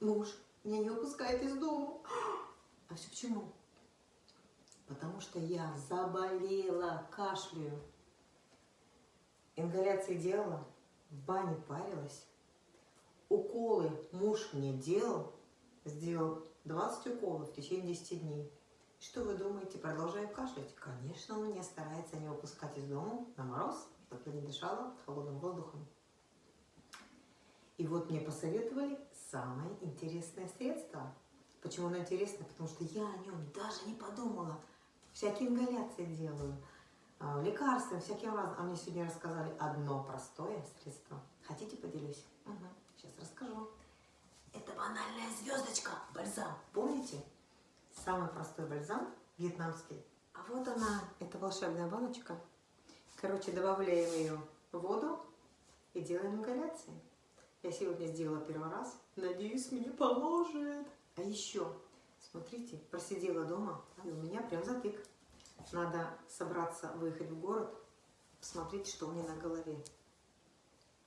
Муж меня не выпускает из дома. А все почему? Потому что я заболела, кашляю. Ингаляции делала, в бане парилась. Уколы муж мне делал, сделал 20 уколов в течение 10 дней. Что вы думаете, продолжаю кашлять? Конечно, он меня старается не выпускать из дома на мороз, чтобы я не дышала холодным воздухом. И вот мне посоветовали самое интересное средство. Почему оно интересно? Потому что я о нем даже не подумала. Всякие ингаляции делаю, а, лекарства, всяким разным. А мне сегодня рассказали одно простое средство. Хотите, поделюсь? Угу. Сейчас расскажу. Это банальная звездочка, бальзам. Помните? Самый простой бальзам вьетнамский. А вот она, это волшебная баночка. Короче, добавляем ее в воду и делаем ингаляции. Я сегодня сделала первый раз. Надеюсь, мне поможет. А еще, смотрите, просидела дома, и у меня прям затык. Надо собраться, выехать в город, посмотреть, что у меня на голове.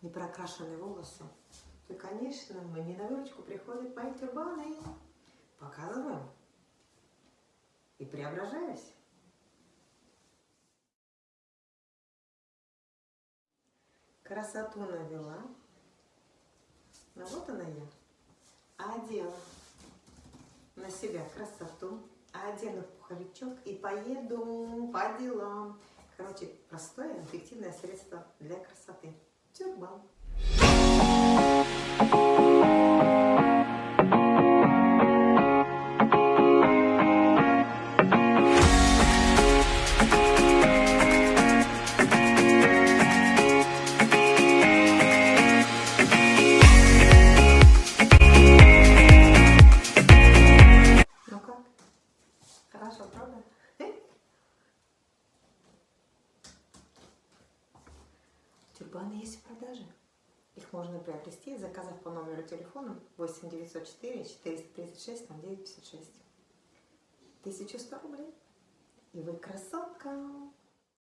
Не прокрашенные волосы. И, конечно, мне на выручку приходят мои тюрбаны. Показываю. И преображаюсь. Красоту навела. Ну вот она я. Одела на себя красоту. Одену пуховичок и поеду по делам. Короче, простое, эффективное средство для красоты. Тюрбан. Тюрбаны есть в продаже. Их можно приобрести, заказав по номеру телефона 8 904 436 0956. 1100 рублей. И вы красотка!